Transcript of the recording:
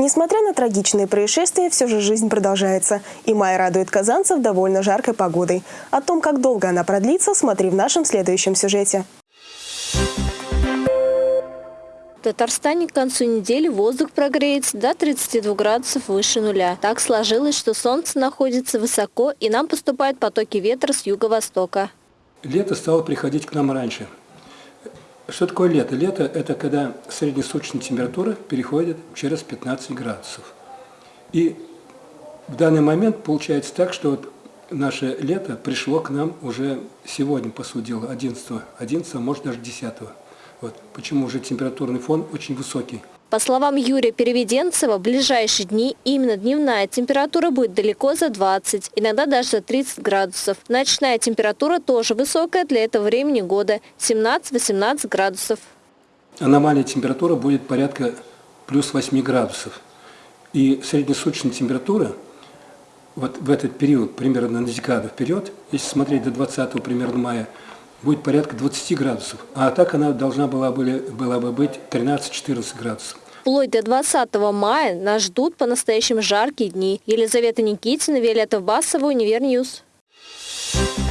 Несмотря на трагичные происшествия, все же жизнь продолжается. И май радует казанцев довольно жаркой погодой. О том, как долго она продлится, смотри в нашем следующем сюжете. В Татарстане к концу недели воздух прогреется до 32 градусов выше нуля. Так сложилось, что солнце находится высоко и нам поступают потоки ветра с юго-востока. Лето стало приходить к нам раньше. Что такое лето? Лето – это когда среднесуточная температура переходит через 15 градусов. И в данный момент получается так, что вот наше лето пришло к нам уже сегодня, по сути дела, 11, 11 может даже 10. Вот почему уже температурный фон очень высокий. По словам Юрия Переведенцева, в ближайшие дни именно дневная температура будет далеко за 20, иногда даже за 30 градусов. Ночная температура тоже высокая для этого времени года – 17-18 градусов. Аномальная температура будет порядка плюс 8 градусов. И среднесуточная температура вот в этот период, примерно на декаду вперед, если смотреть до 20 примерно мая, будет порядка 20 градусов. А так она должна была, были, была бы быть 13-14 градусов. Вплоть до 20 мая нас ждут по-настоящему жаркие дни. Елизавета Никитина, Виолетта Басова, Univer News. Thank you.